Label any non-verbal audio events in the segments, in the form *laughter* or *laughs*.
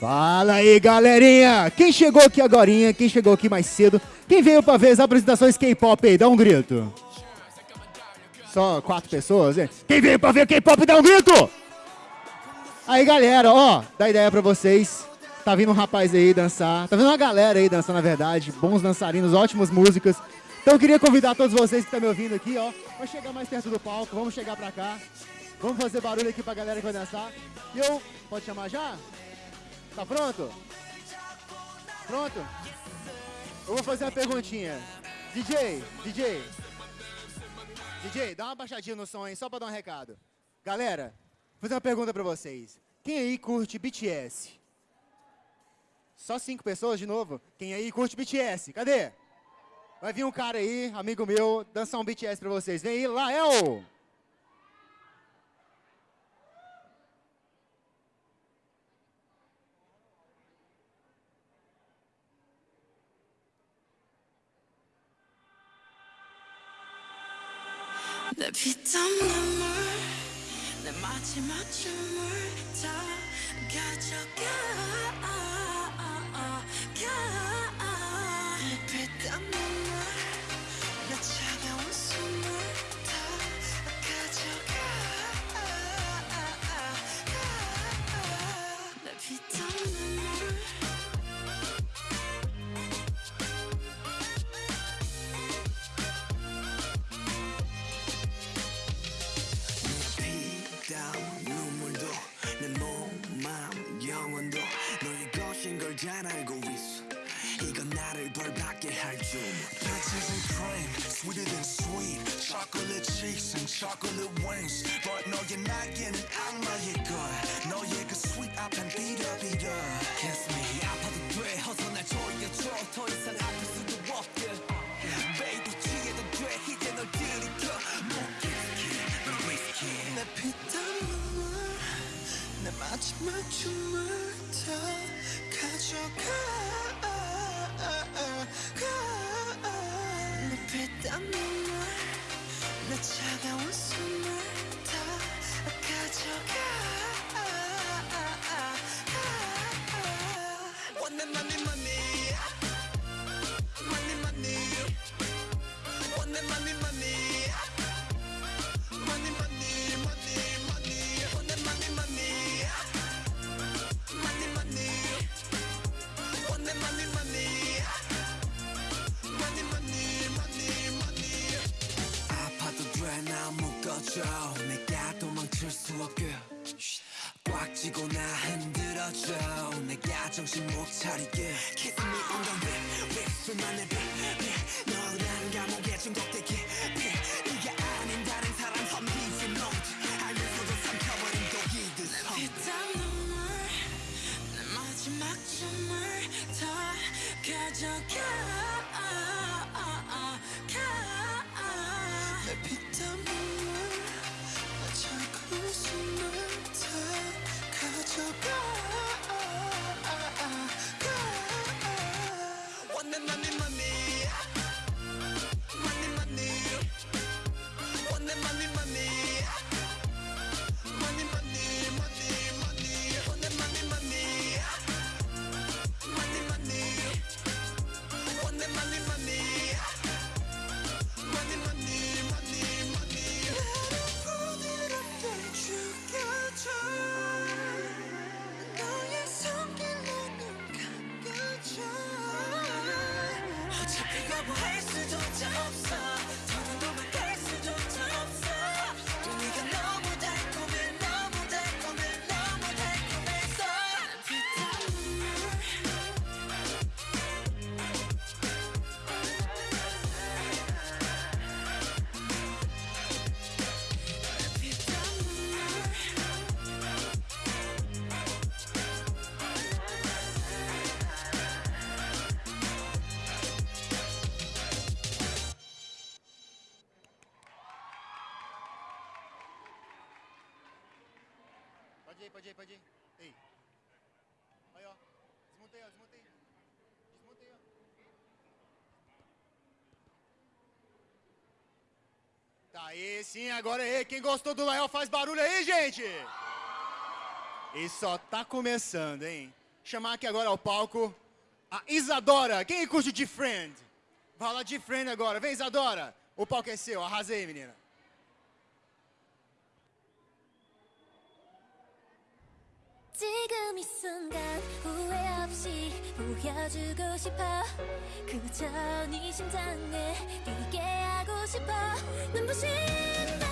Fala aí, galerinha! Quem chegou aqui agora? Quem chegou aqui mais cedo? Quem veio pra ver as apresentações K-pop aí? Dá um grito. Só quatro pessoas? Hein? Quem veio pra ver K-pop, dá um grito! Aí, galera, ó, dá ideia pra vocês. Tá vindo um rapaz aí dançar. Tá vindo uma galera aí dançando, na verdade. Bons dançarinos, ótimas músicas. Então eu queria convidar todos vocês que estão me ouvindo aqui, ó, pra chegar mais perto do palco. Vamos chegar pra cá. Vamos fazer barulho aqui pra galera que vai dançar. E eu... Pode chamar já? Tá pronto? Pronto? Eu vou fazer uma perguntinha. DJ, DJ. DJ, dá uma baixadinha no som aí, só pra dar um recado. Galera, vou fazer uma pergunta pra vocês. Quem aí curte BTS? Só cinco pessoas de novo? Quem aí curte BTS? Cadê? Vai vir um cara aí, amigo meu, dançar um BTS pra vocês. Vem aí, Lael! 내 피땀 눈물 내 마지막 춤을 다 가져가. 내 나를 벌받게 할줄 Purchasing cream, sweeter than sweet Chocolate cheeks and chocolate wings But 너의 날개는 악마의 걸 너의 그 sweet 앞엔 비려비려 Kiss me 아파도 돼 어서 날 조여줘 더 이상 아플 수도 없게 Baby 취해도 돼 이제 널 들이켜 못 기스키 넌 위스키 내 피땀 눈물 내 마지막 춤을 다 가져가 Pode ir, pode ir, pode ir. Ei. Aí, ó. Desmontei, ó, desmontei. Desmontei, ó. Tá aí, sim, agora é aí. Quem gostou do Lael faz barulho aí, gente! E só tá começando, hein? Chamar aqui agora ao palco a Isadora. Quem curte de Friend? Vai lá de Friend agora. Vem, Isadora. O palco é seu. Arrasei, menina. 지금 이 순간 후회 없이 보여주고 싶어. 그저 네 심장에 뛰게 하고 싶어. 눈부신 날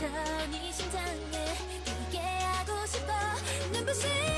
저니 심장에 뛰게 하고 싶어. 눈부신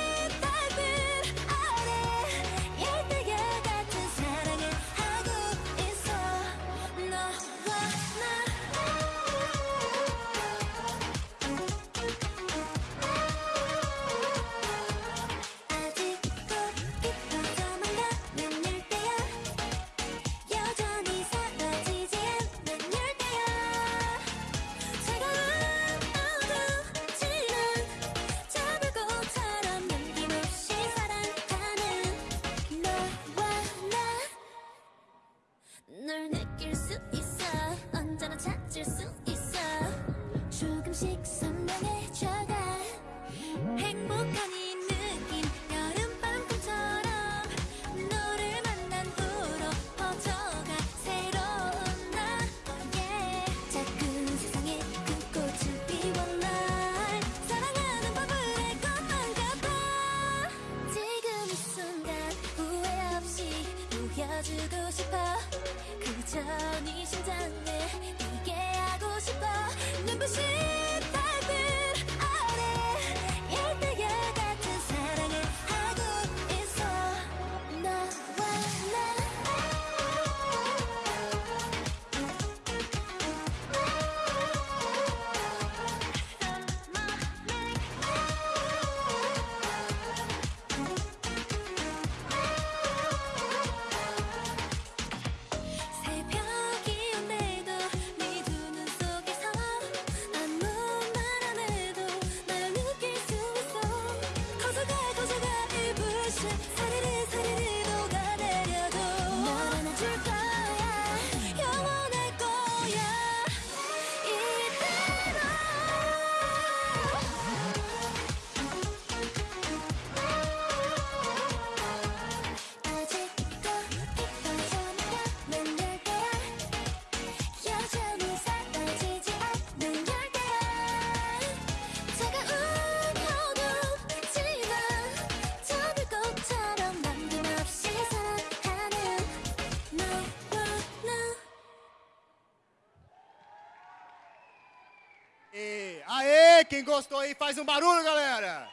Aê! Aê! Quem gostou aí, faz um barulho, galera!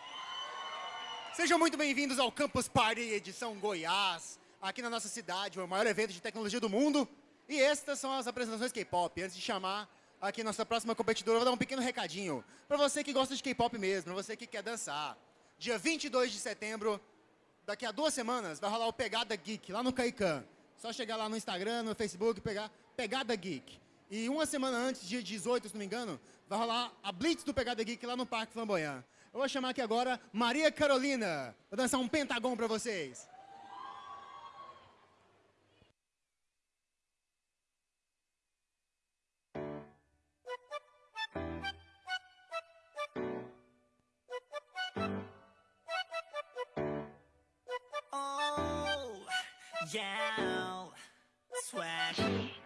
Sejam muito bem-vindos ao Campus Party edição Goiás, aqui na nossa cidade, o maior evento de tecnologia do mundo. E estas são as apresentações K-pop. Antes de chamar aqui nossa próxima competidora, eu vou dar um pequeno recadinho. Para você que gosta de K-pop mesmo, você que quer dançar. Dia 22 de setembro, daqui a duas semanas, vai rolar o Pegada Geek, lá no Caican. Só chegar lá no Instagram, no Facebook, pegar Pegada Geek. E uma semana antes, dia 18, se não me engano, vai rolar a Blitz do Pegada Geek lá no Parque Flamboyant. Eu vou chamar aqui agora Maria Carolina. Vou dançar um pentagon para vocês. Oh, yeah, swag.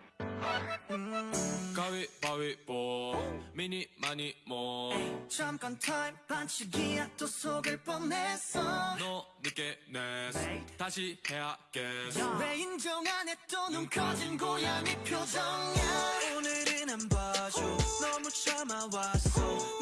음. 가위바위보. 미니 마니 모. 잠깐 타임 반칙이야 또 속을 뻔했어. 너 늦게 냈어. 다시 해야겠어. 왜 인정 안 해 또 눈 커진 고양이 표정이야. 오늘은 안 봐줘. 너무 참아왔어.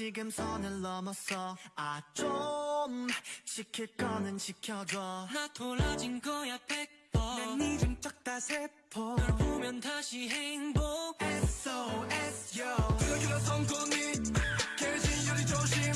지금 선을 넘었어 아 좀 지킬 거는 지켜줘. 나 돌아진 거야 백번 난이좀 쩍다 세포. 널 보면 다시 행복. SOS yo. 불길한 성공이. 개진열이 조심.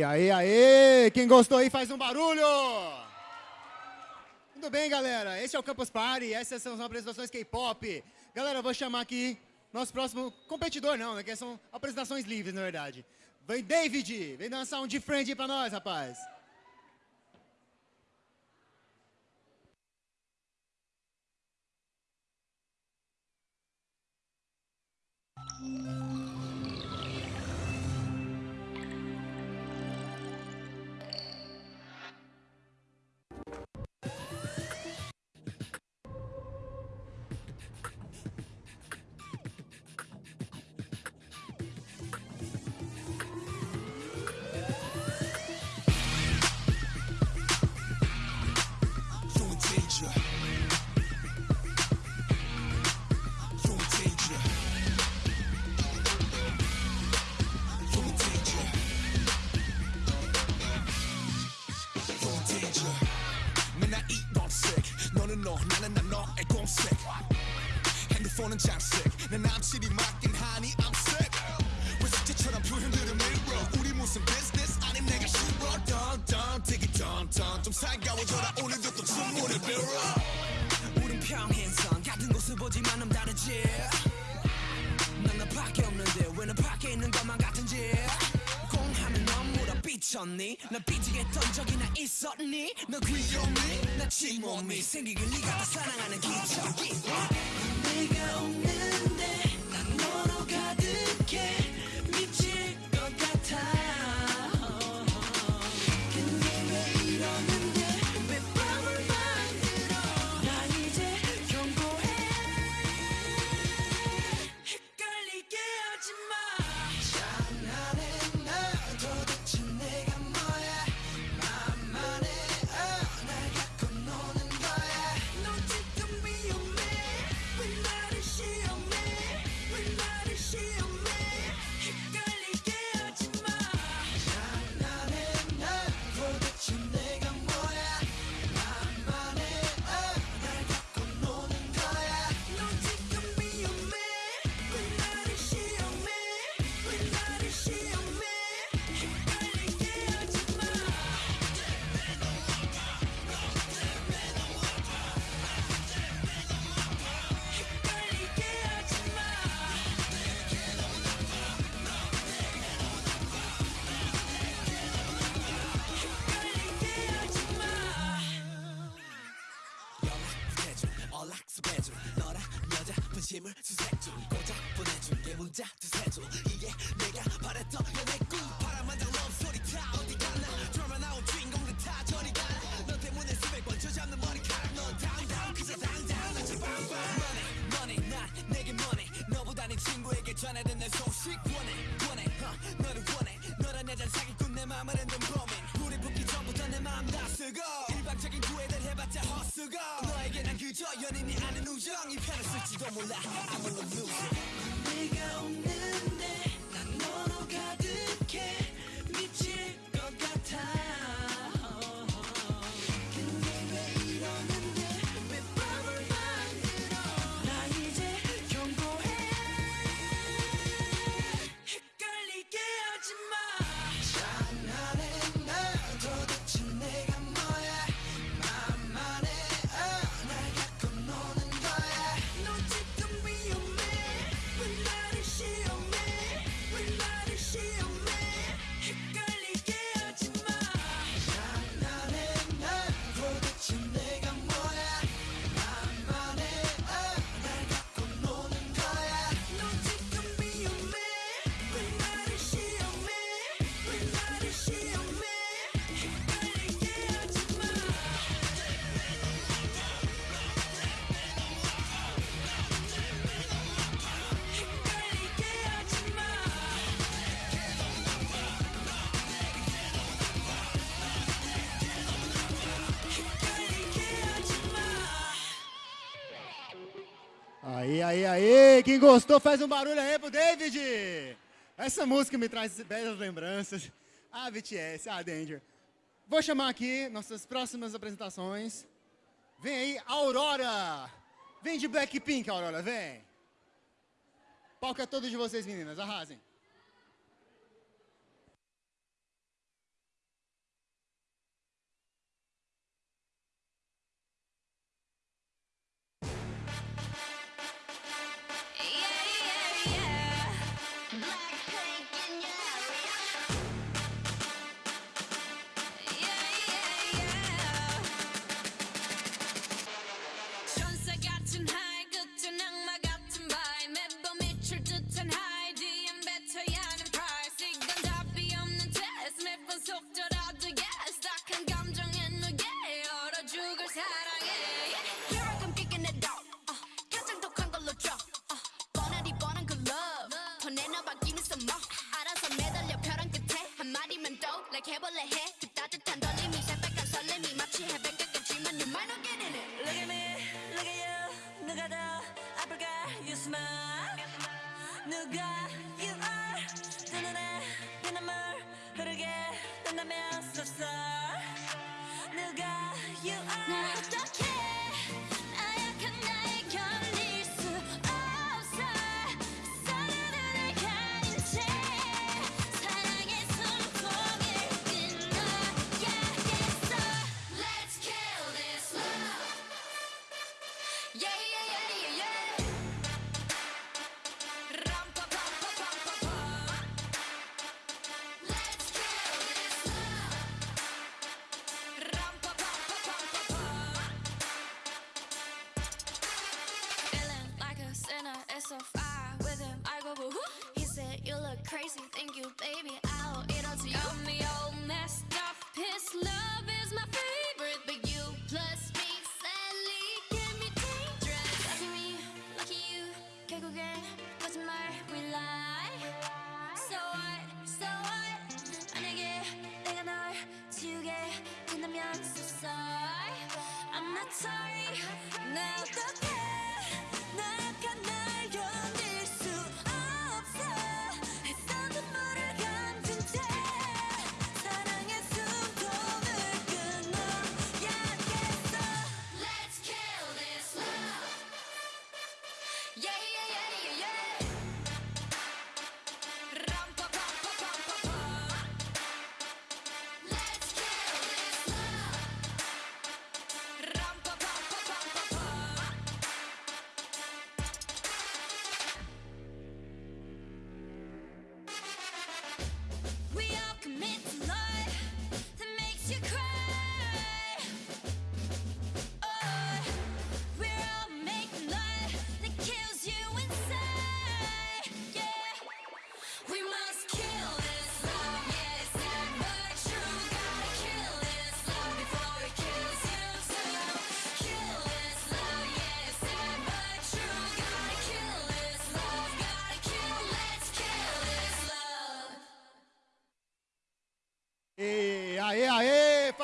E aí, aí, quem gostou aí faz um barulho! Tudo bem, galera? Esse é o Campus Party, essas são as apresentações K-pop. Galera, eu vou chamar aqui nosso próximo competidor, não, né? Que são apresentações livres, na verdade. Vem David, vem dançar um de frente pra nós, rapaz. 생기길 네가 사랑하는 기적이 fórmula. aí, aí. Quem gostou, faz um barulho aí pro David. Essa música me traz belas lembranças. Ah, BTS, ah, Danger. Vou chamar aqui nossas próximas apresentações. Vem aí, Aurora. Vem de Blackpink, Aurora, vem. Palco é todo de vocês, meninas. Arrasem. vocabulary. you, baby.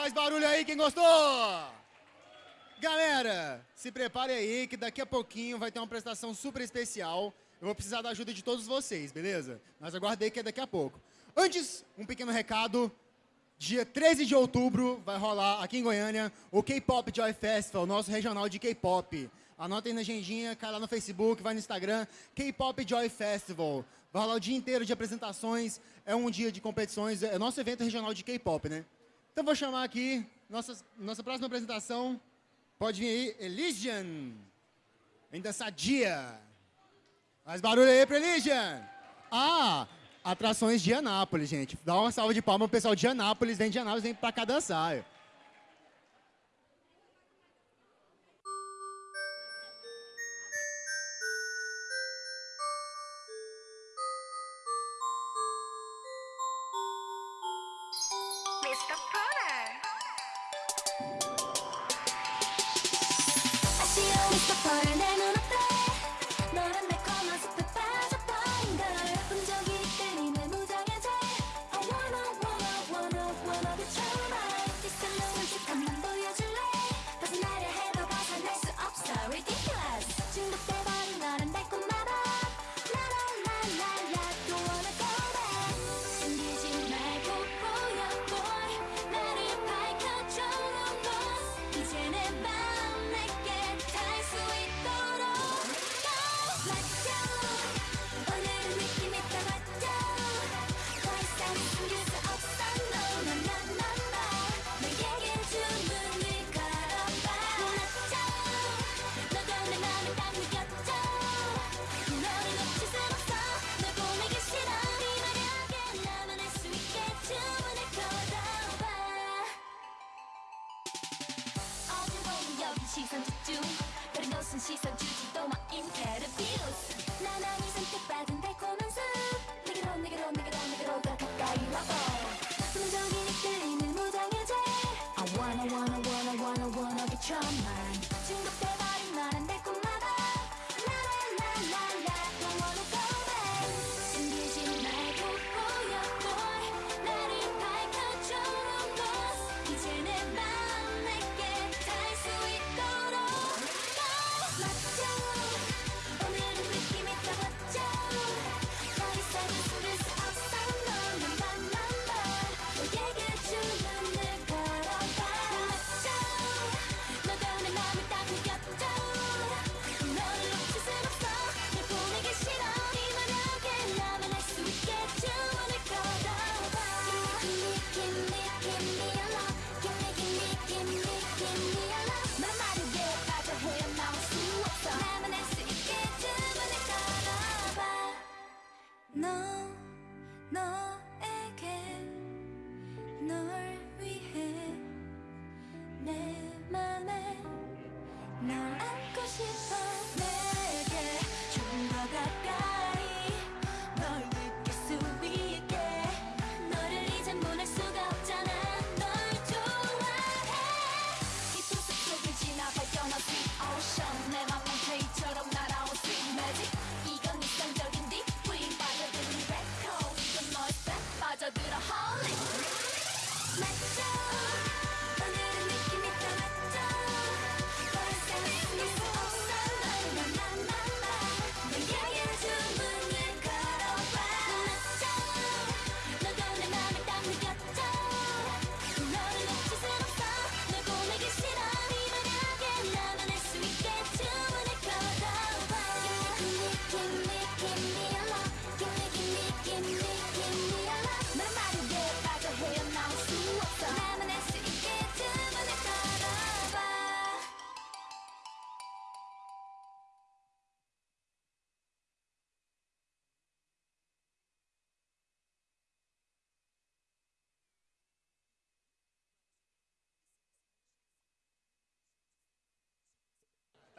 Faz barulho aí quem gostou! Galera, se prepare aí que daqui a pouquinho vai ter uma apresentação super especial. Eu vou precisar da ajuda de todos vocês, beleza? Mas aguardei que é daqui a pouco. Antes, um pequeno recado. Dia 13 de outubro vai rolar aqui em Goiânia o K-Pop Joy Festival, nosso regional de K-Pop. Anotem na agendinha, cai lá no Facebook, vai no Instagram, K-Pop Joy Festival. Vai rolar o dia inteiro de apresentações, é um dia de competições, é nosso evento regional de K-Pop, né? Então vou chamar aqui nossa, nossa próxima apresentação. Pode vir aí, Elysian. Ainda sadia. Mais barulho aí para Elysian. Ah, atrações de Anápolis, gente. Dá uma salva de palmas pro pessoal de Anápolis. Vem de Anápolis, vem para cá dançar.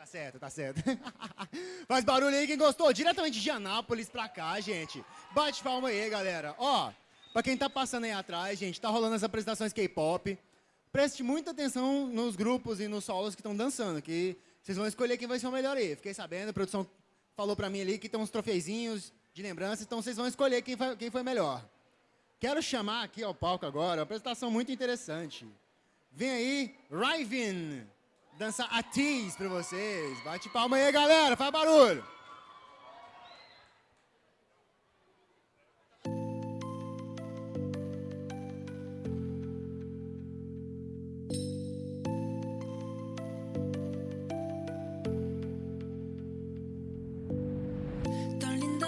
certo, tá certo. *laughs* Faz barulho aí quem gostou. Diretamente de Anápolis pra cá, gente. Bate palma aí, galera. Ó, pra quem tá passando aí atrás, gente, tá rolando as apresentações K-pop. Preste muita atenção nos grupos e nos solos que estão dançando, que vocês vão escolher quem vai ser o melhor aí. Fiquei sabendo, a produção falou pra mim ali que tem uns trofeizinhos de lembrança, então vocês vão escolher quem foi, quem foi melhor. Quero chamar aqui ao palco agora uma apresentação muito interessante. Vem aí, Raivin. Dança a tease pra vocês. Bate palma aí, galera. Faz barulho. Tão linda,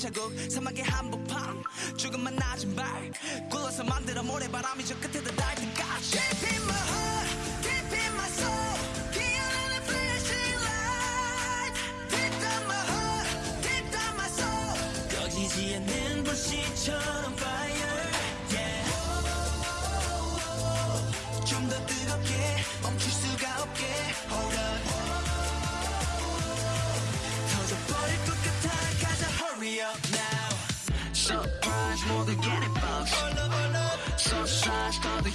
발자국 사막의 한복판 조금만 낮은 발 굴러서 만들어 모래바람이 저 끝에 다 닿을 때까지 Deep in my heart, deep in my soul 않는 불씨처럼 fire yeah. 좀더 뜨겁게 멈출 수가 없게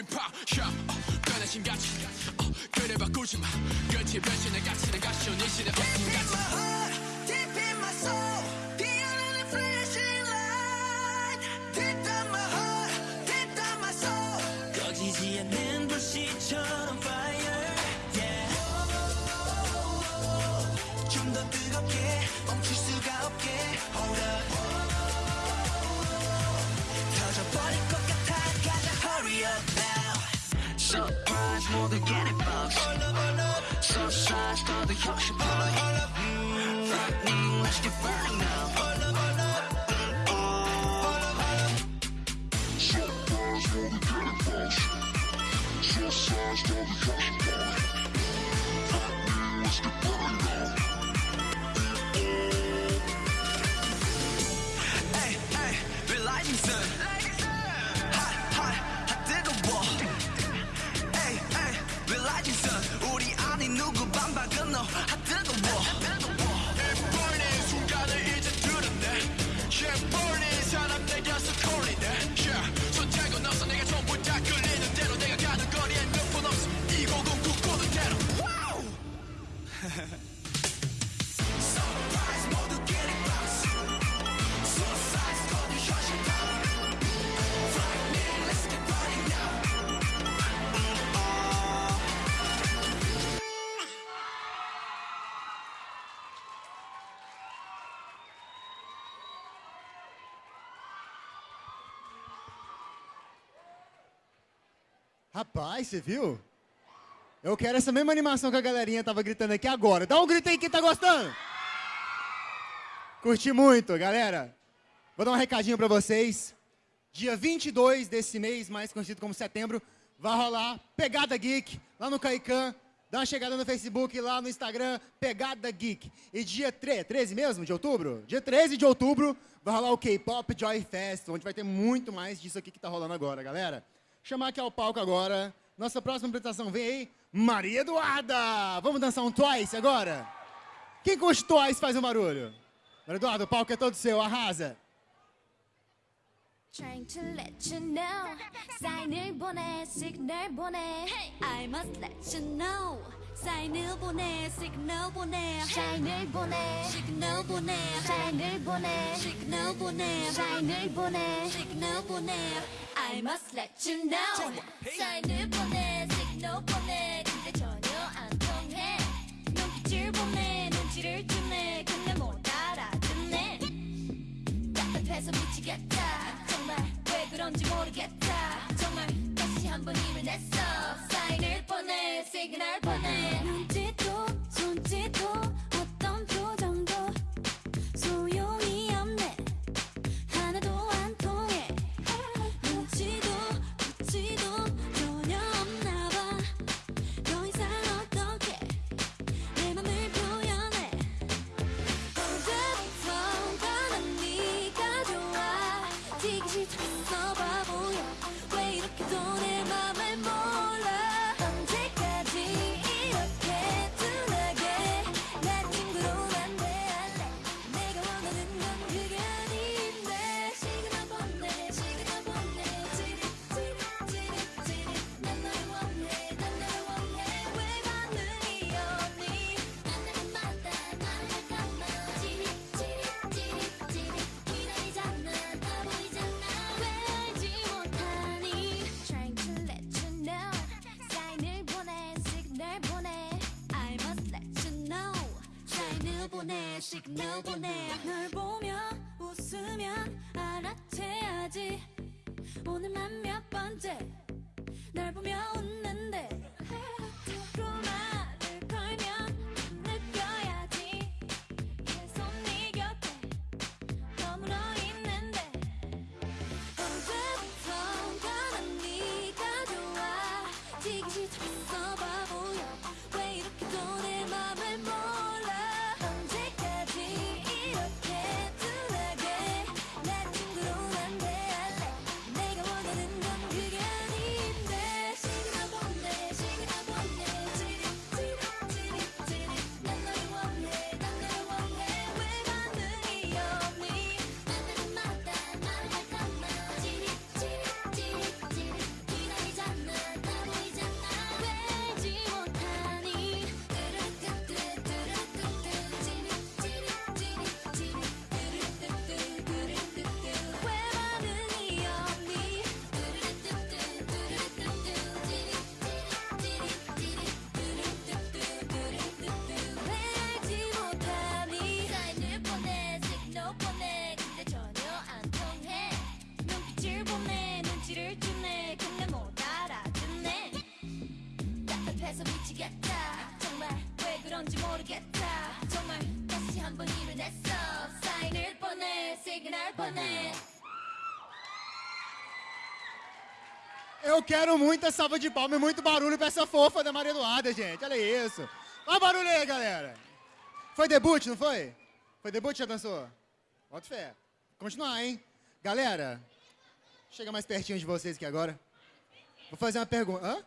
uh, 변하신 가치 그래 바꾸지 마. 끝이 변신의 가치는 가시온 이 시대 Surprise 모두 get it box So size 더더 혁신 boy Lightning let's get burning now Hey, Você viu? Eu quero essa mesma animação que a galerinha tava gritando aqui agora. Dá um grito aí quem tá gostando. Curti muito, galera. Vou dar um recadinho pra vocês. Dia 22 desse mês, mais conhecido como setembro, vai rolar Pegada Geek lá no Caican. Dá uma chegada no Facebook, lá no Instagram, Pegada Geek. E dia 3, 13 mesmo de outubro? Dia 13 de outubro vai rolar o K-Pop Joy Fest, onde vai ter muito mais disso aqui que tá rolando agora, galera. Chamar aqui ao palco agora. Nossa próxima apresentação vem aí, Maria Eduarda. Vamos dançar um Twice agora? Quem curte Twice faz um barulho? Maria Eduarda, o palco é todo seu, arrasa. Trying to let you know 사인을 보내 시그널 보내 I must let you know 사인을 보내 시그널 보내. 사인을 보내. 시그널 보내. 사인을 보내. 시그널 보내. 사인을 보내. 시그널 보내. I must let you know. 사인을 보내 시그널 보내. 근데 전혀 안 통해. 눈빛을 보내 눈치를 주네. 근데 못 알아듣네. 답답해서 미치겠다. 정말 왜 그런지 모르겠다. 정말 다시 한번 힘을 냈어 보내 시그널 보내. 눈짓도 손짓도. 하나씩 널 보내 널 보내 Eu quero muita salva de palmas e muito barulho pra essa fofa da Maria Eduarda, gente. Olha isso. Olha o barulho aí, galera. Foi debut, não foi? Foi debut já dançou? Bota fé. Continuar, hein? Galera, chega mais pertinho de vocês aqui agora. Vou fazer uma pergunta. Hã?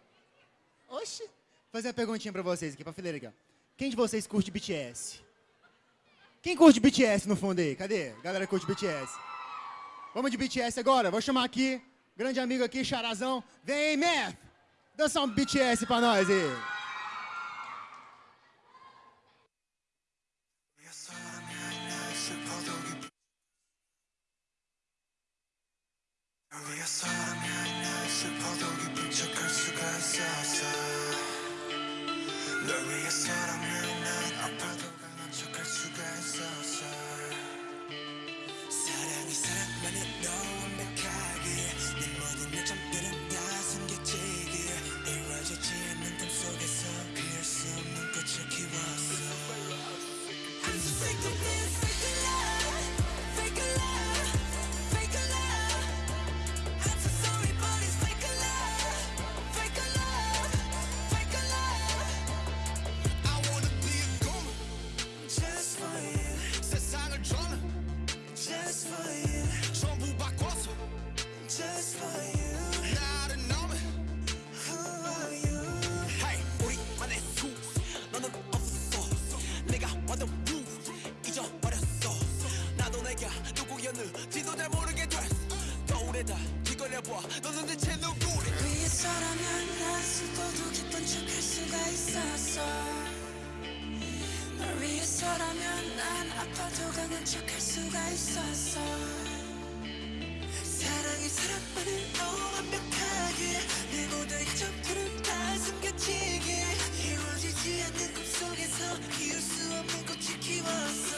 Oxi. Vou fazer uma perguntinha pra vocês aqui, pra fileira aqui. Quem de vocês curte BTS? Quem curte BTS no fundo aí? Cadê? Galera que curte BTS. Vamos de BTS agora. Vou chamar aqui, grande amigo aqui, Charazão. Vem, Math! Dança um BTS pra nós aí. Yes, I'm here. 너는 대체 누구래 위에서라면 난 수도도 기쁜 척할 수가 있었어. 널 위해서라면 난 아파도 강한 척할 수가 있었어. 사랑이 사랑만을 너무 완벽하게 내 모든 이점들은 다 숨겨지게 이루어지지 않는 꿈속에서 이룰 수 없는 꽃이 키웠어.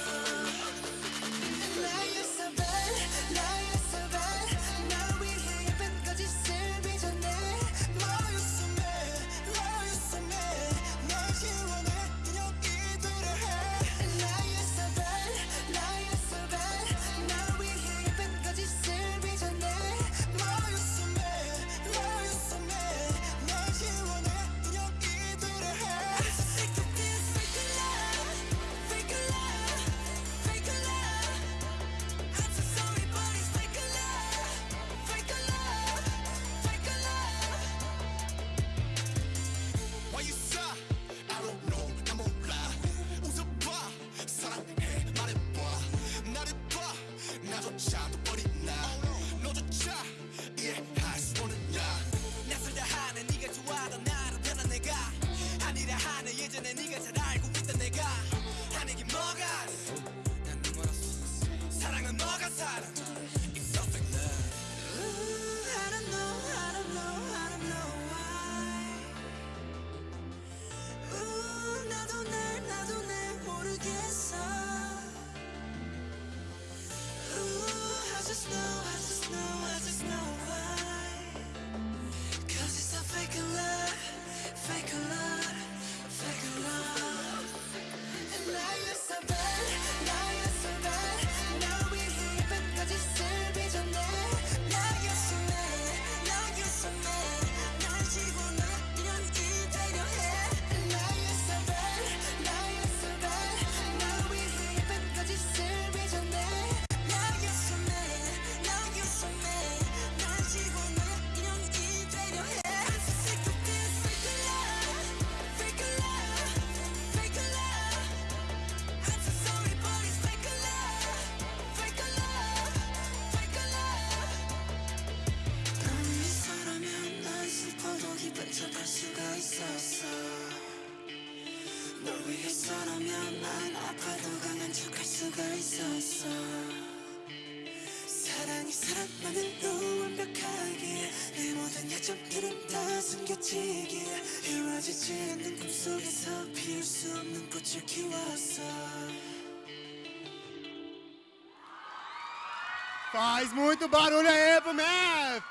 Faz muito barulho aí pro Math!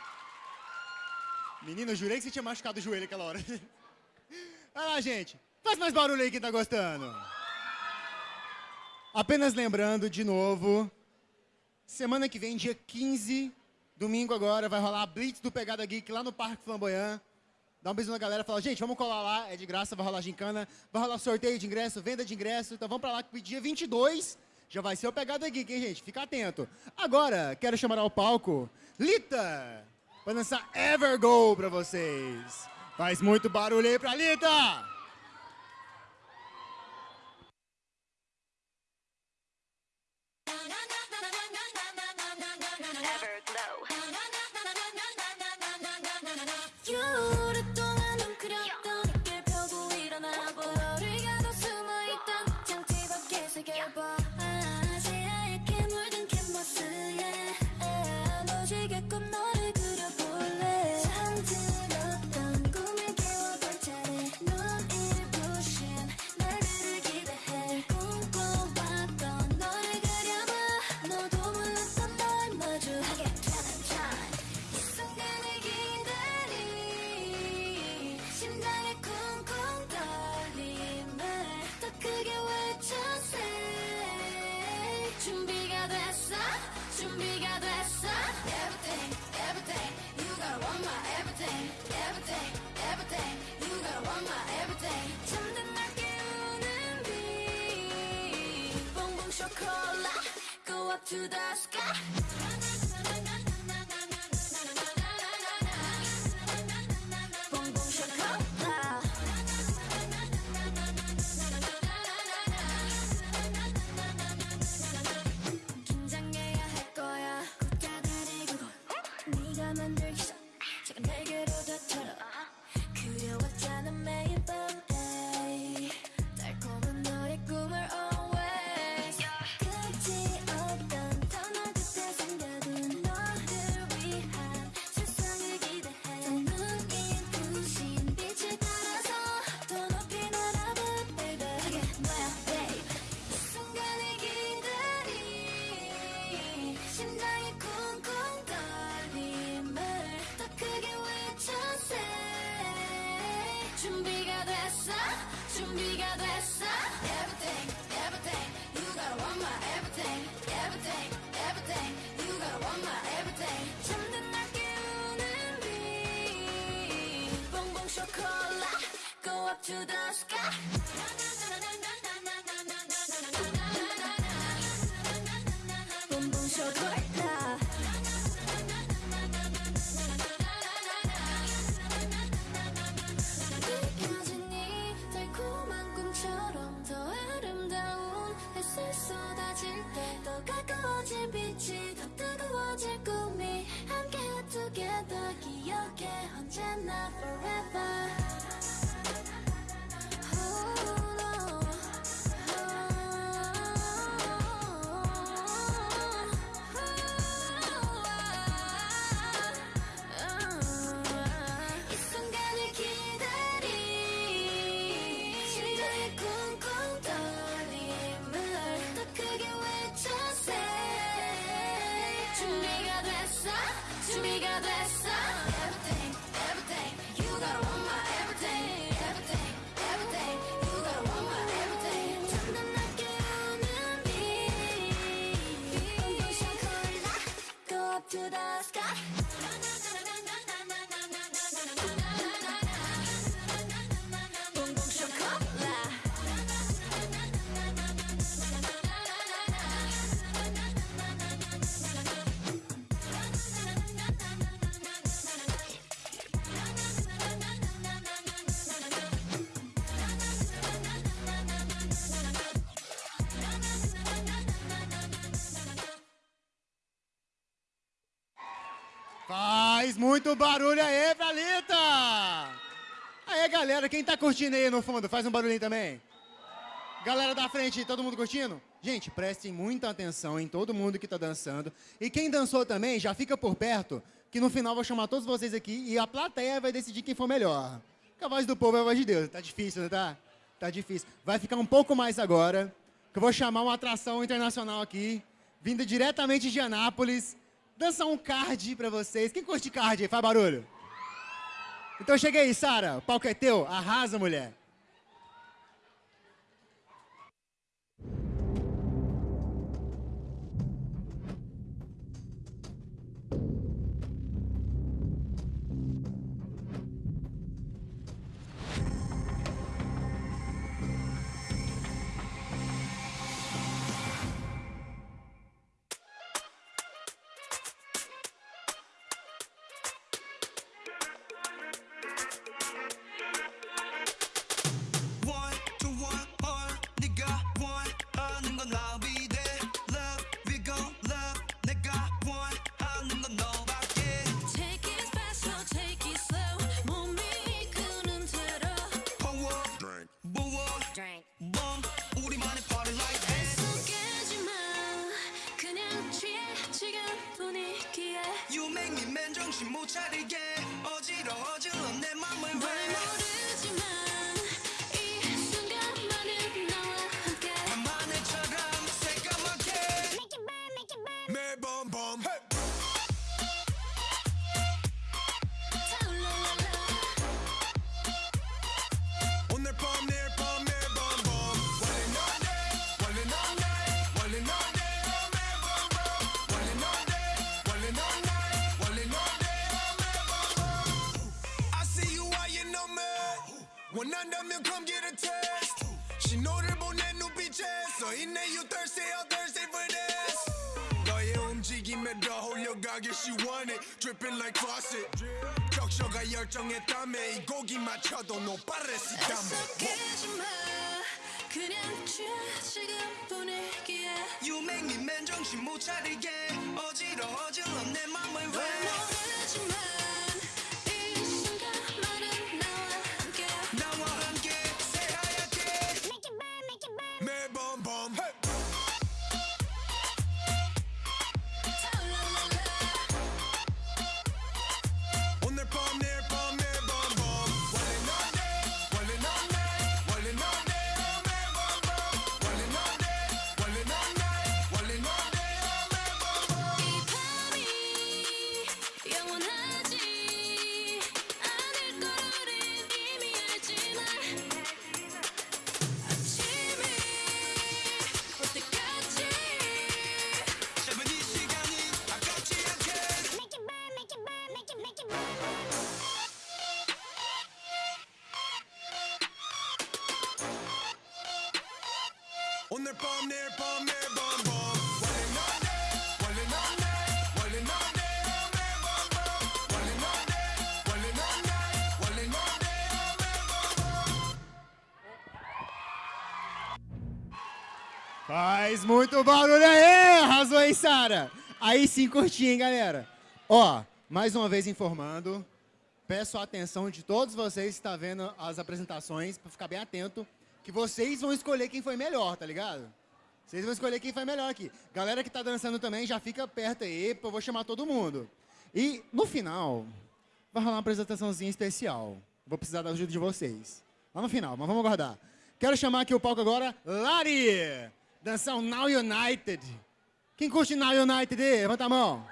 Menina, eu jurei que você tinha machucado o joelho aquela hora. *laughs* Vai lá, gente. Faz mais barulho aí quem tá gostando. Apenas lembrando, de novo, semana que vem, dia 15, domingo agora, vai rolar a Blitz do Pegada Geek lá no Parque Flamboyant. Dá um beijo na galera, fala, gente, vamos colar lá, é de graça, vai rolar gincana, vai rolar sorteio de ingresso, venda de ingresso, então vamos pra lá que dia 22 já vai ser o Pegada Geek, hein, gente? Fica atento. Agora, quero chamar ao palco Lita, pra dançar Evergo pra vocês. Faz muito barulho aí pra Lita! to the sky 艰难 Faz muito barulho aí, valita! Aí, galera, quem tá curtindo aí no fundo, faz um barulhinho também. Galera da frente, todo mundo curtindo? Gente, prestem muita atenção em todo mundo que está dançando. E quem dançou também, já fica por perto, que no final vou chamar todos vocês aqui e a plateia vai decidir quem for melhor. Porque a voz do povo é a voz de Deus. Tá difícil, não tá? Tá difícil. Vai ficar um pouco mais agora, que eu vou chamar uma atração internacional aqui, vinda diretamente de Anápolis, dançar um card pra vocês. Quem curte card aí? Faz barulho. Então chega aí, Sara. O palco é teu. Arrasa, mulher. 맞춰도 no parecitame 속이지 마. 그냥 지금 분위기에. You make me man 정신 못 차리게 어지러워질러 내 맘을 널왜 모르지만 이 순간만은 나와 함께. 나와 Faz muito barulho aí! Arrasou aí, Sara! Aí sim curti, hein, galera? Ó, mais uma vez informando, peço a atenção de todos vocês que estão vendo as apresentações, para ficar bem atento, que vocês vão escolher quem foi melhor, tá ligado? Vocês vão escolher quem foi melhor aqui. Galera que tá dançando também, já fica perto aí, porque eu vou chamar todo mundo. E no final, vai rolar uma apresentaçãozinha especial. Vou precisar da ajuda de vocês. Lá no final, mas vamos aguardar. Quero chamar aqui o palco agora, Lari! Dançar o Now United. Quem curte Now United? Levanta a mão.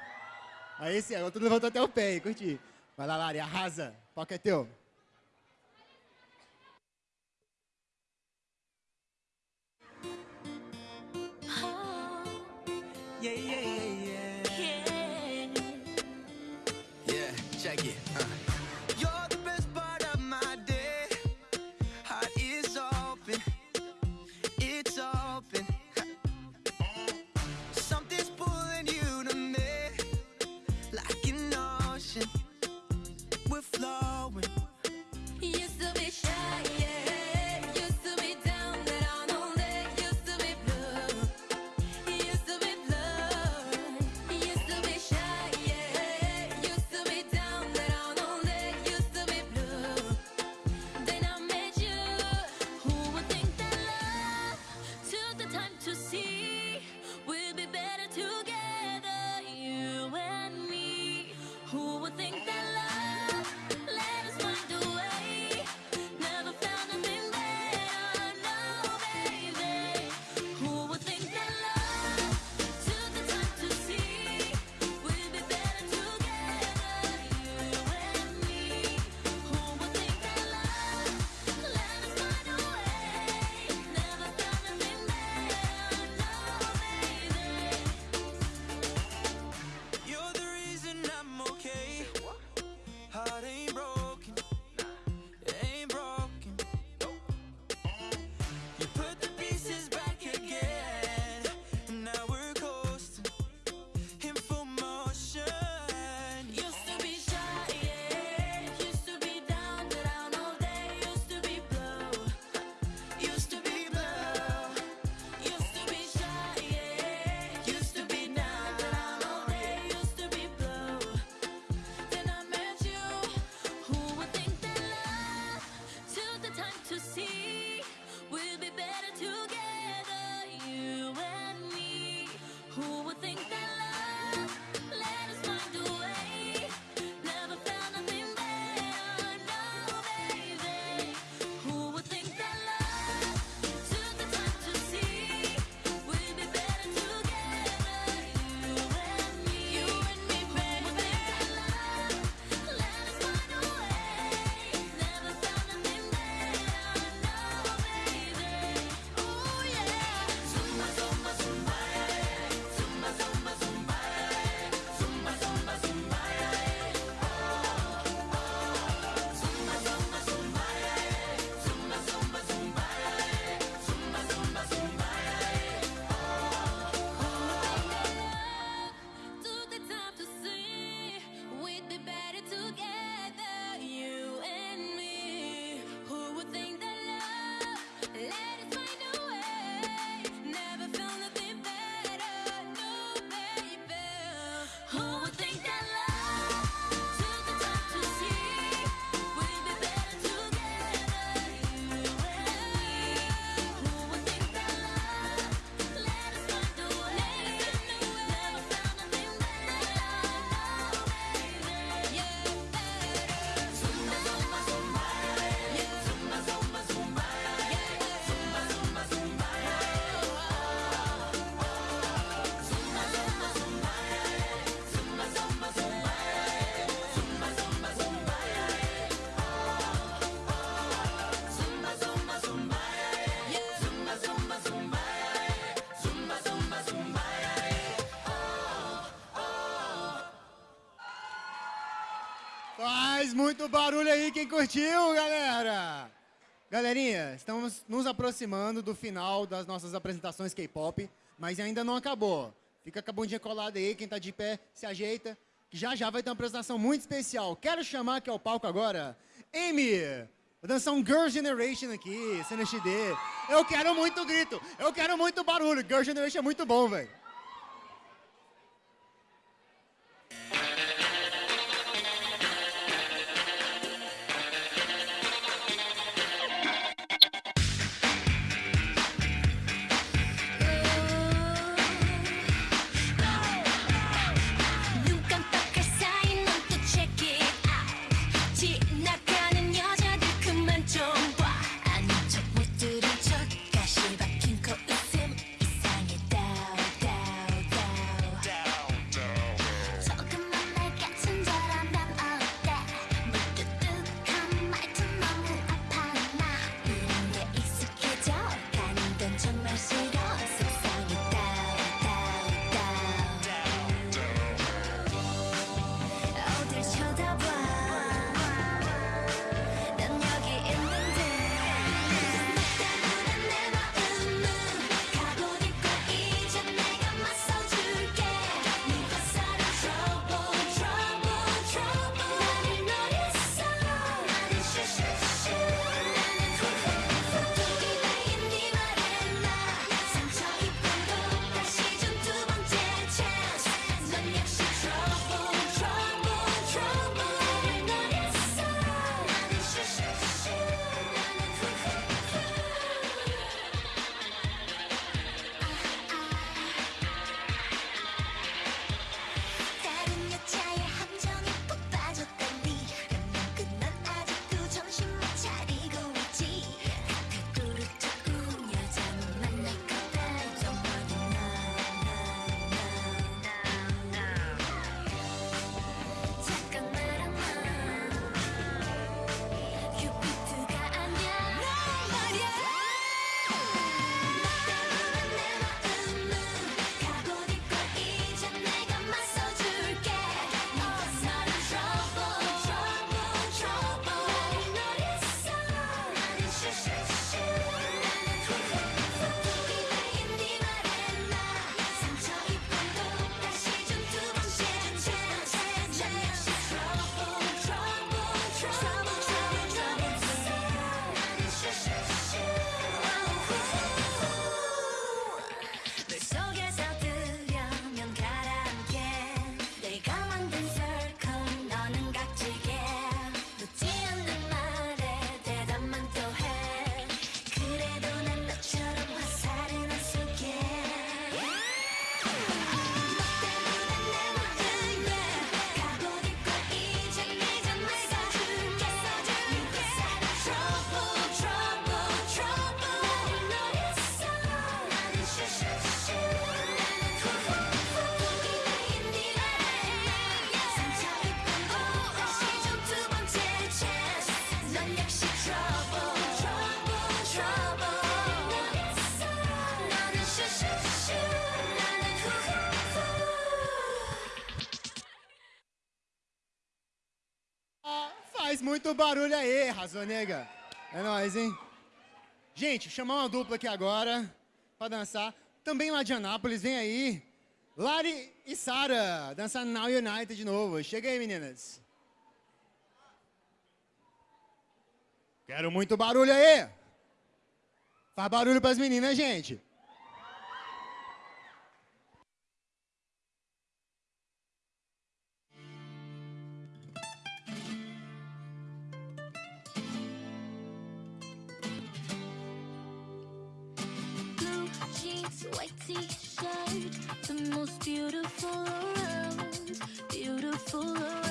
Aí agora tudo levantou até o pé curti. Vai lá, Lari, arrasa. O palco é teu. Yeah yeah yeah yeah Yeah, check it. Uh. You're the best part of my day. Heart is open, it's open. *laughs* Something's pulling you to me, like an ocean. We're flowing. Used to be shy, Faz muito barulho aí quem curtiu, galera! Galerinha, estamos nos aproximando do final das nossas apresentações K-pop, mas ainda não acabou. Fica com a bundinha colada aí, quem tá de pé se ajeita, que já já vai ter uma apresentação muito especial. Quero chamar aqui ao palco agora, Amy! Vou dançar um Girl Generation aqui, CNXD. Eu quero muito grito, eu quero muito barulho. Girl Generation é muito bom, velho. Faz muito barulho aí, Razonega. É nóis, hein? Gente, chamar uma dupla aqui agora pra dançar. Também lá de Anápolis, vem aí. Lari e Sara, dançar Now United de novo. Chega aí, meninas. Quero muito barulho aí. Faz barulho pras meninas, gente. white t-shirt, the most beautiful around, beautiful around.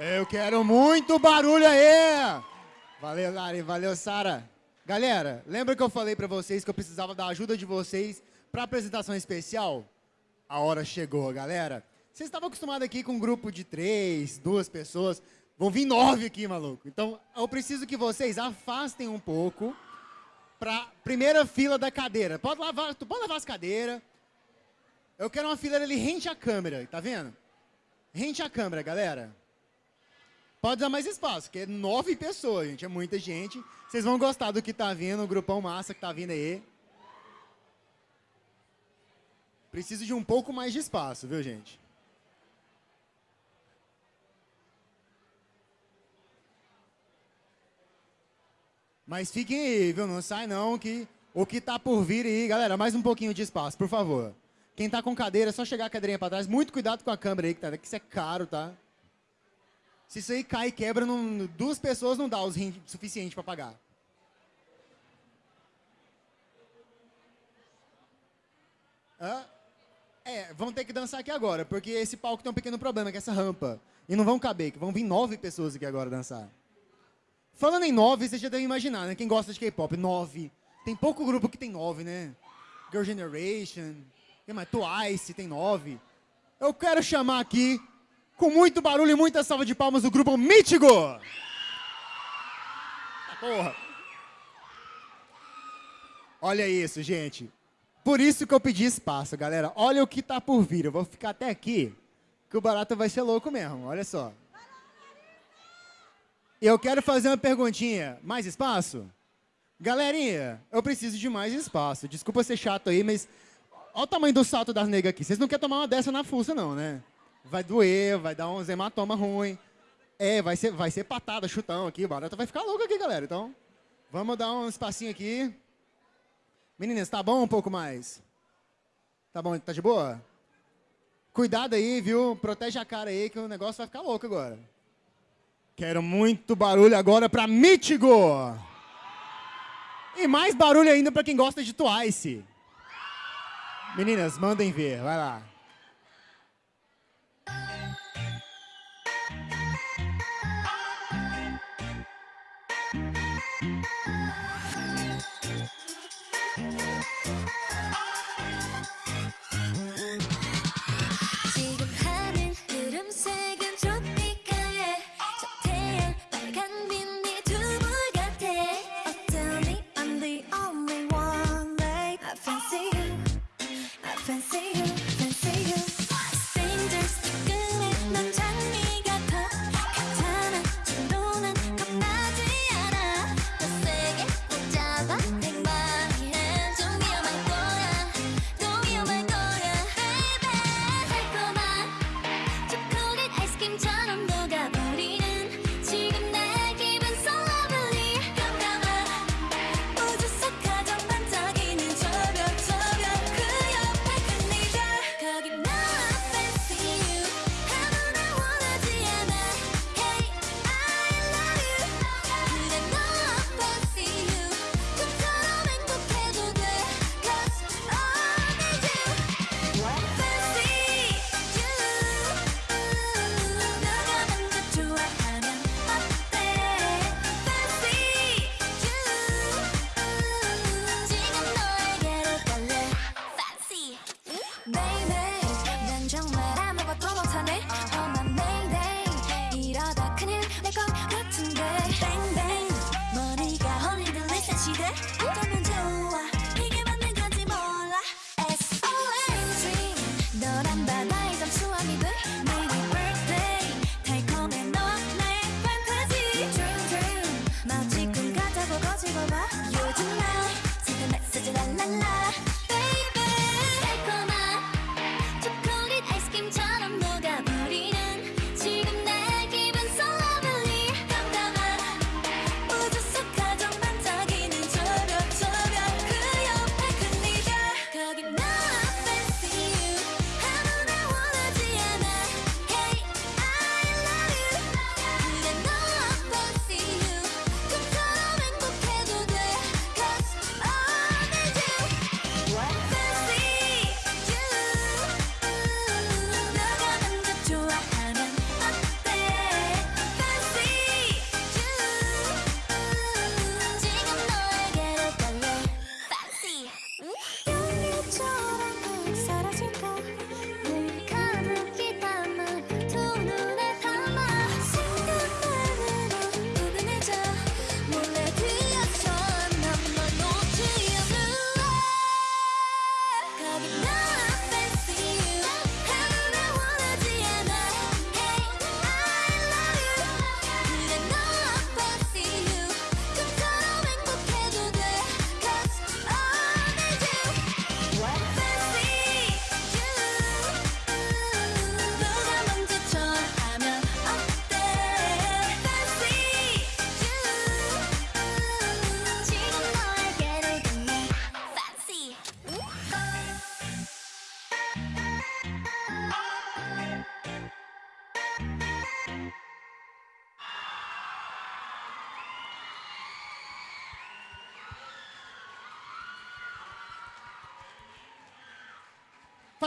Eu quero muito barulho aí! Valeu, Lari, valeu, Sara. Galera, lembra que eu falei pra vocês que eu precisava da ajuda de vocês pra apresentação especial? A hora chegou, galera. Vocês estavam acostumados aqui com um grupo de três, duas pessoas. Vão vir nove aqui, maluco. Então, eu preciso que vocês afastem um pouco pra primeira fila da cadeira. Pode lavar, tu pode lavar as cadeiras. Eu quero uma fileira ali rente à câmera, tá vendo? Rente à câmera, galera. Pode dar mais espaço, que é nove pessoas, gente. É muita gente. Vocês vão gostar do que tá vindo, o grupão massa que tá vindo aí. Preciso de um pouco mais de espaço, viu, gente? Mas fiquem aí, viu? Não sai não, que o que tá por vir aí, galera, mais um pouquinho de espaço, por favor. Quem tá com cadeira, é só chegar a cadeirinha pra trás. Muito cuidado com a câmera aí, que, tá, que isso é caro, tá? Se isso aí cai e quebra, não, duas pessoas não dá os rins suficiente para pagar. Hã? É, vão ter que dançar aqui agora, porque esse palco tem um pequeno problema, que é essa rampa. E não vão caber, que vão vir nove pessoas aqui agora dançar. Falando em nove, vocês já devem imaginar, né? Quem gosta de K-pop, nove. Tem pouco grupo que tem nove, né? Girl Generation, Twice, tem nove. Eu quero chamar aqui com muito barulho e muita salva de palmas do grupo Mítigo. Ah, porra. Olha isso, gente. Por isso que eu pedi espaço, galera. Olha o que tá por vir. Eu vou ficar até aqui, que o barato vai ser louco mesmo. Olha só. Eu quero fazer uma perguntinha. Mais espaço? Galerinha, eu preciso de mais espaço. Desculpa ser chato aí, mas... Olha o tamanho do salto das negas aqui. Vocês não querem tomar uma dessa na fuça, não, né? Vai doer, vai dar uns hematoma ruim. É, vai ser, vai ser patada, chutão aqui, o barato vai ficar louco aqui, galera. Então, vamos dar um espacinho aqui. Meninas, tá bom um pouco mais? Tá bom, tá de boa? Cuidado aí, viu? Protege a cara aí que o negócio vai ficar louco agora. Quero muito barulho agora pra Mítigo! E mais barulho ainda pra quem gosta de Twice. Meninas, mandem ver, vai lá.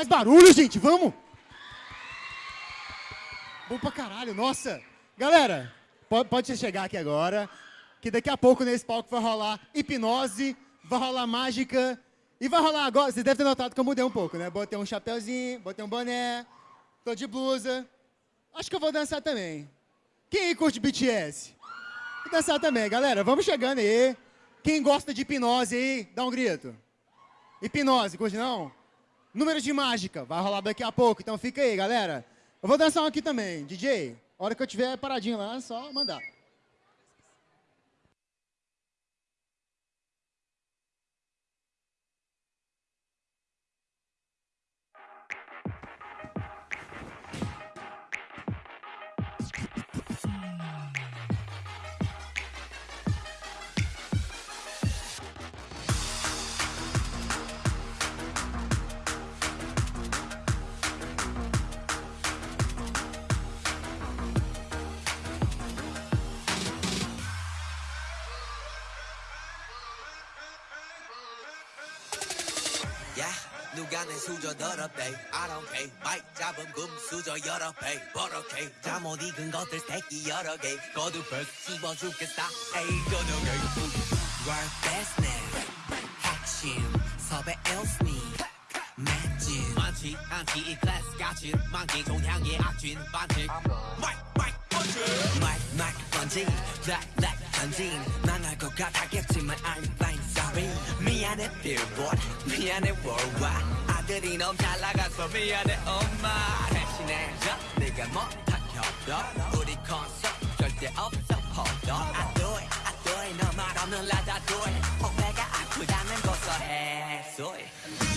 Faz barulho, gente, vamos! Bom pra caralho, nossa! Galera, pode, pode chegar aqui agora, que daqui a pouco nesse palco vai rolar hipnose, vai rolar mágica, e vai rolar agora, vocês devem ter notado que eu mudei um pouco, né? Botei um chapéuzinho, botei um boné, tô de blusa. Acho que eu vou dançar também. Quem aí curte BTS? Vou dançar também, galera, vamos chegando aí. Quem gosta de hipnose aí, dá um grito. Hipnose, curte não? Número de mágica, vai rolar daqui a pouco, então fica aí, galera. Eu vou dançar um aqui também, DJ. A hora que eu tiver paradinho lá, é só mandar. 내 수저 더럽대. I don't pay 마이크 잡은 금 수저 여러 배. 버럭해 잠못 익은 것들 새끼 여러 개. 거두 벌 씹어 죽겠다. 에이 저녁에 Work best now 핵심 섭외 else me. 맷진 많지 않지 이 클래스 같이 많기 종향의 악진. 반칙. 마이크 마이크 번지. 마이크 마이크 번지. 블랙 블랙 난할 것 같았겠지만 I'm fine sorry. 미안해 billboard. 미안해 worldwide 아들이 너무 잘 나가서 미안해 엄마. 대신해줘 네가 못한 협력 우리 콘서트 절대 없어 on I do it I do it 너말 없는 라다 do it 혹배가 아프다면 고소해 소리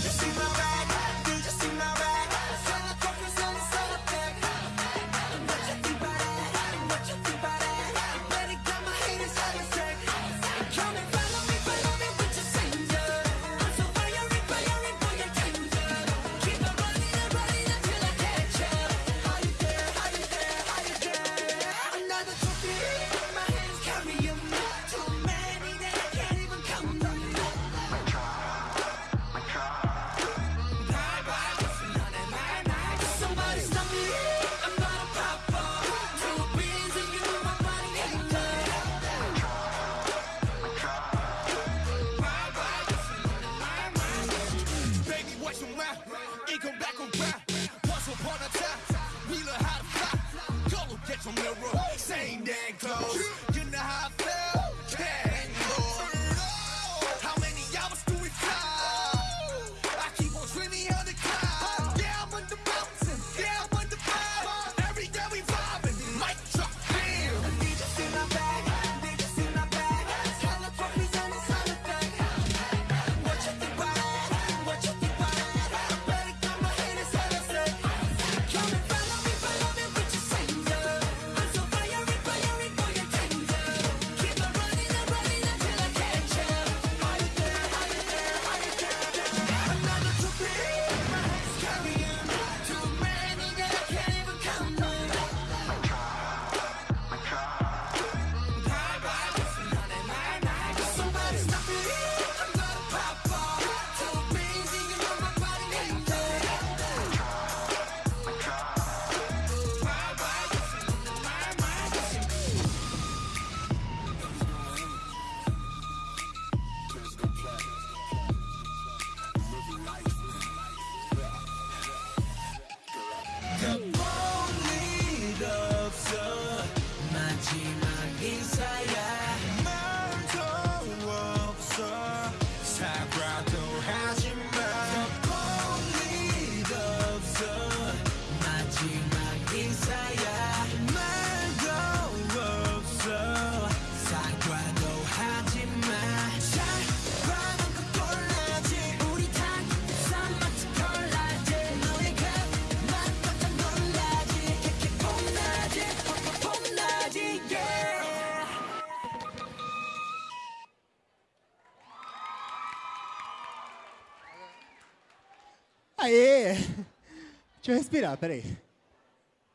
eu respirar, peraí.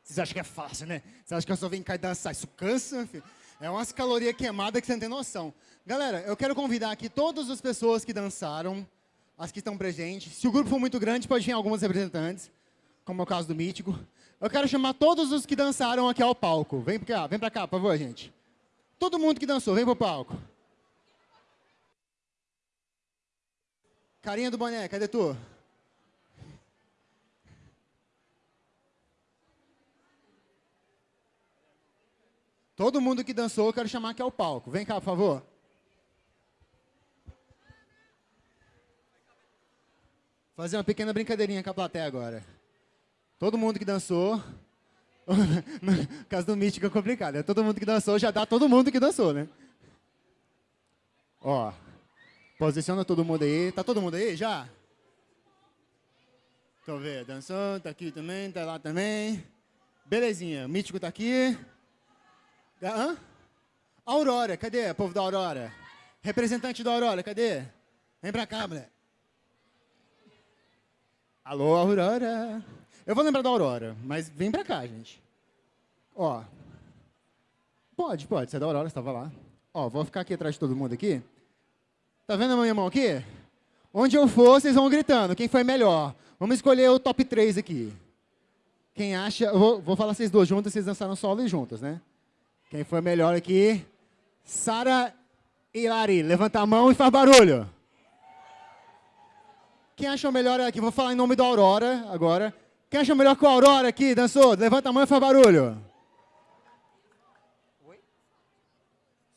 Vocês acham que é fácil, né? Vocês acham que eu só vim cá e dançar? Isso cansa, filho. É umas calorias queimadas que você não tem noção. Galera, eu quero convidar aqui todas as pessoas que dançaram as que estão presentes. Se o grupo for muito grande, pode vir alguns representantes, como é o caso do Mítico. Eu quero chamar todos os que dançaram aqui ao palco. Vem pra cá, vem pra cá, por favor, gente. Todo mundo que dançou, vem pro palco. Carinha do boné, cadê tu? Todo mundo que dançou, eu quero chamar aqui ao palco. Vem cá, por favor. Fazer uma pequena brincadeirinha com a plateia agora. Todo mundo que dançou. *laughs* No caso do mítico é complicado. né? Todo mundo que dançou já dá todo mundo que dançou, né? Ó. Posiciona todo mundo aí. Tá todo mundo aí já? Eu ver. Dançou, tá aqui também, tá lá também. Belezinha. Mítico tá aqui. Hã? Aurora, cadê? Povo da Aurora. Representante da Aurora, cadê? Vem pra cá, mulher. Alô, Aurora. Eu vou lembrar da Aurora, mas vem pra cá, gente. Ó. Pode, pode. Você é da Aurora, estava lá. Ó, vou ficar aqui atrás de todo mundo aqui. Tá vendo a minha mão aqui? Onde eu for, vocês vão gritando. Quem foi melhor? Vamos escolher o top 3 aqui. Quem acha... Vou, vou falar vocês duas juntas, vocês dançaram solo e juntas, né? Quem foi melhor aqui? Sara e Lari. Levanta a mão e faz barulho. Quem achou melhor aqui? Vou falar em nome da Aurora agora. Quem achou melhor com a Aurora aqui? Dançou? Levanta a mão e faz barulho. Oi?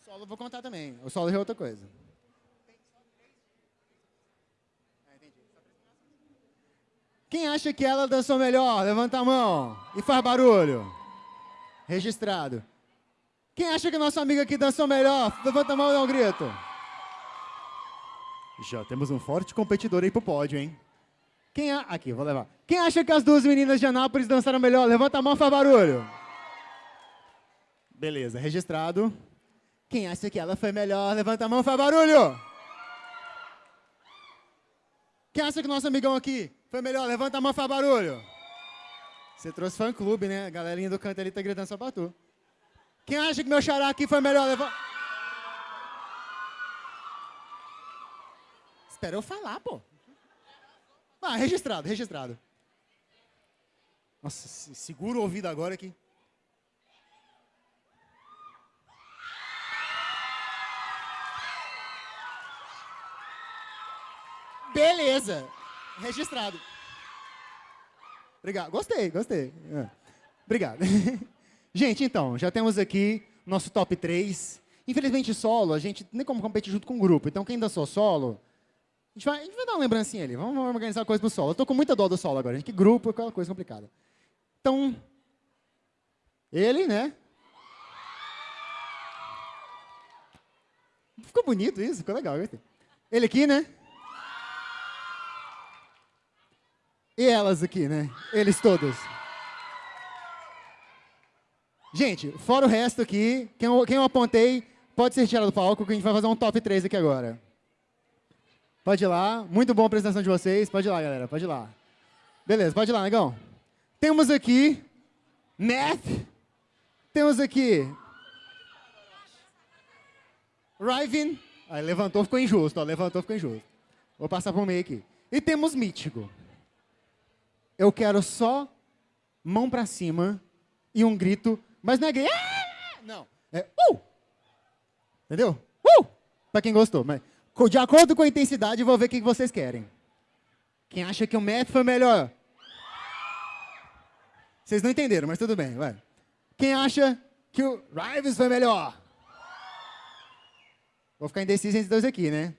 Solo vou contar também. O solo é outra coisa. Quem acha que ela dançou melhor? Levanta a mão e faz barulho. Registrado. Quem acha que nossa amiga aqui dançou melhor? Levanta a mão e dá um grito. Já temos um forte competidor aí pro pódio, hein? Quem a... Aqui, vou levar. Quem acha que as duas meninas de Anápolis dançaram melhor? Levanta a mão e faz barulho. Beleza, registrado. Quem acha que ela foi melhor? Levanta a mão e faz barulho. Quem acha que nosso amigão aqui foi melhor? Levanta a mão e faz barulho. Você trouxe fã-clube, né? A galerinha do canto ali tá gritando só pra tu. Quem acha que meu xará aqui foi melhor? Levanta... Espera eu falar, pô. Ah, registrado, registrado. Nossa, se- segura o ouvido agora aqui. Beleza. Registrado. Obrigado. Gostei, gostei. É. Obrigado. *laughs* Gente, então, já temos aqui nosso top 3. Infelizmente, solo, a gente nem como competir junto com o grupo. Então, quem dançou solo, a gente vai, a gente vai dar uma lembrancinha ali. Vamos organizar uma coisa pro solo. Eu tô com muita dó do solo agora. Gente, que grupo, aquela coisa complicada. Então, ele, né? Ficou bonito isso, ficou legal. Ele aqui, né? E elas aqui, né? Eles todos. Gente, fora o resto aqui, quem eu, quem eu apontei pode ser tirado do palco, que a gente vai fazer um top 3 aqui agora. Pode ir lá. Muito bom a apresentação de vocês. Pode ir lá, galera. Pode ir lá. Beleza, pode ir lá, negão. Temos aqui Math. Temos aqui Riven. Aí levantou, ficou injusto. Ó, levantou, ficou injusto. Vou passar para o meio aqui. E temos Mítico. Eu quero só mão para cima e um grito, mas não é grito. "Ah!" Não, é uh! Entendeu? Uh! Para quem gostou, mas de acordo com a intensidade, vou ver o que vocês querem. Quem acha que o Math foi melhor? Vocês não entenderam, mas tudo bem, vai. Quem acha que o Rives foi melhor? Vou ficar indeciso entre dois aqui, né?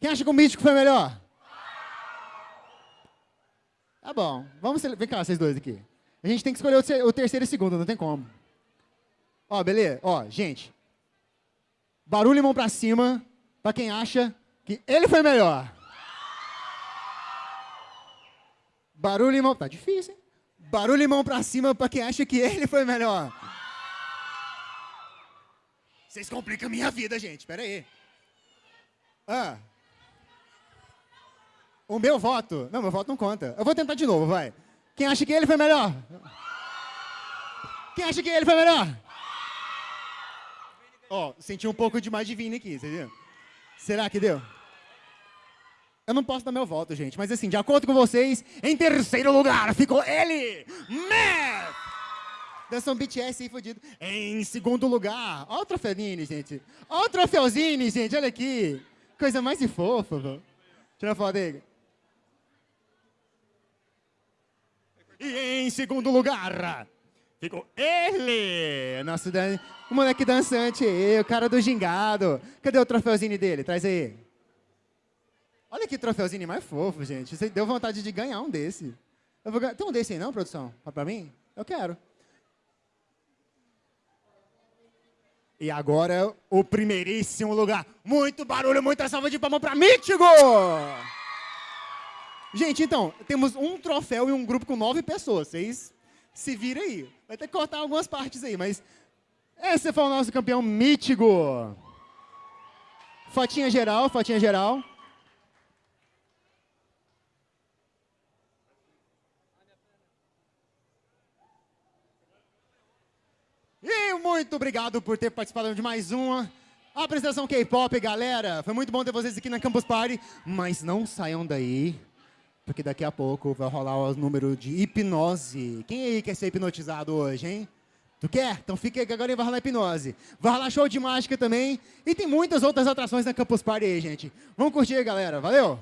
Quem acha que o Mítico foi melhor? Tá bom. Vamos, vem cá, vocês dois aqui. A gente tem que escolher o, ter- o terceiro e segundo, não tem como. Ó, beleza? Ó, gente. Barulho e mão pra cima pra quem acha que ele foi melhor. Barulho e mão... Tá difícil, hein? Barulho e mão pra cima pra quem acha que ele foi melhor. Vocês complicam a minha vida, gente. Pera aí. Ah. O meu voto... Não, meu voto não conta. Eu vou tentar de novo, vai. Quem acha que ele foi melhor? Quem acha que ele foi melhor? Ó, senti um pouco de mais de Vini aqui, você viu? Será que deu? Eu não posso dar meu voto, gente, mas assim, de acordo com vocês, em terceiro lugar ficou ele, Matt! Dançou um BTS aí fudido. Em segundo lugar, ó o troféuzinho, gente. Ó o troféuzinho, gente, olha aqui. Coisa mais fofa, velho. Tira a foto dele. E em segundo lugar, ficou ele, nosso dan... o moleque dançante, o cara do gingado. Cadê o troféuzinho dele? Traz aí. Olha que troféuzinho mais fofo, gente. Você deu vontade de ganhar um desse. Vou. Tem um desse aí não, produção? Pra mim? Eu quero. E agora, o primeiríssimo lugar. Muito barulho, muita salva de palmas pra Mítigo! Gente, então, temos um troféu e um grupo com nove pessoas. Vocês se viram aí. Vai ter que cortar algumas partes aí, mas... Esse foi o nosso campeão Mítigo. Fotinha geral, fotinha geral. E muito obrigado por ter participado de mais uma apresentação K-pop, galera. Foi muito bom ter vocês aqui na Campus Party, mas não saiam daí, porque daqui a pouco vai rolar o número de hipnose. Quem aí quer ser hipnotizado hoje, hein? Tu quer? Então fica aí que agora vai rolar hipnose. Vai rolar show de mágica também. E tem muitas outras atrações na Campus Party aí, gente. Vamos curtir aí, galera. Valeu!